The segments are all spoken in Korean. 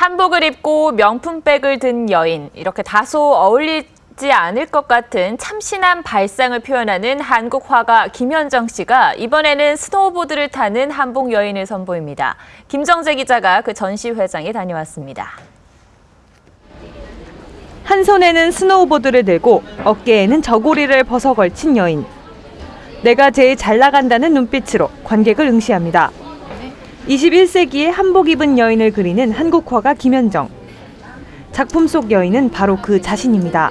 한복을 입고 명품백을 든 여인, 이렇게 다소 어울리지 않을 것 같은 참신한 발상을 표현하는 한국 화가 김현정 씨가 이번에는 스노우보드를 타는 한복 여인을 선보입니다. 김정재 기자가 그 전시회장에 다녀왔습니다. 한 손에는 스노우보드를 들고 어깨에는 저고리를 벗어 걸친 여인. 내가 제일 잘 나간다는 눈빛으로 관객을 응시합니다. 21세기에 한복 입은 여인을 그리는 한국화가 김현정. 작품 속 여인은 바로 그 자신입니다.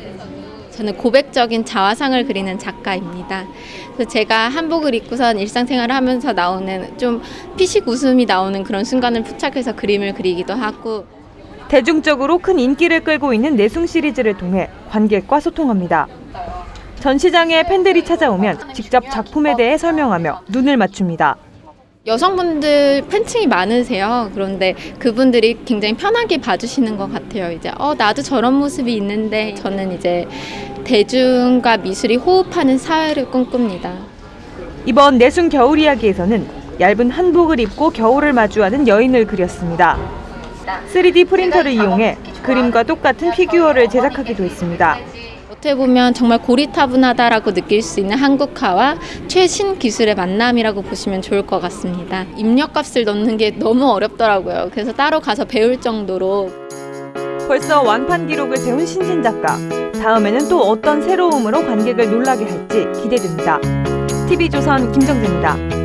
저는 고백적인 자화상을 그리는 작가입니다. 그래서 제가 한복을 입고선 일상생활을 하면서 나오는 좀 피식 웃음이 나오는 그런 순간을 포착해서 그림을 그리기도 하고 대중적으로 큰 인기를 끌고 있는 내숭 시리즈를 통해 관객과 소통합니다. 전시장에 팬들이 찾아오면 직접 작품에 대해 설명하며 눈을 맞춥니다. 여성분들 팬층이 많으세요. 그런데 그분들이 굉장히 편하게 봐주시는 것 같아요. 이제 어 나도 저런 모습이 있는데 저는 이제 대중과 미술이 호흡하는 사회를 꿈꿉니다. 이번 내숭 겨울 이야기에서는 얇은 한복을 입고 겨울을 마주하는 여인을 그렸습니다. 3D 프린터를 이용해 그림과 똑같은 피규어를 제작하기도 했습니다. 어떻게 보면 정말 고리타분하다라고 느낄 수 있는 한국화와 최신 기술의 만남이라고 보시면 좋을 것 같습니다. 입력값을 넣는 게 너무 어렵더라고요. 그래서 따로 가서 배울 정도로 벌써 완판 기록을 세운 신진 작가. 다음에는 또 어떤 새로움으로 관객을 놀라게 할지 기대됩니다. TV조선 김정재입니다.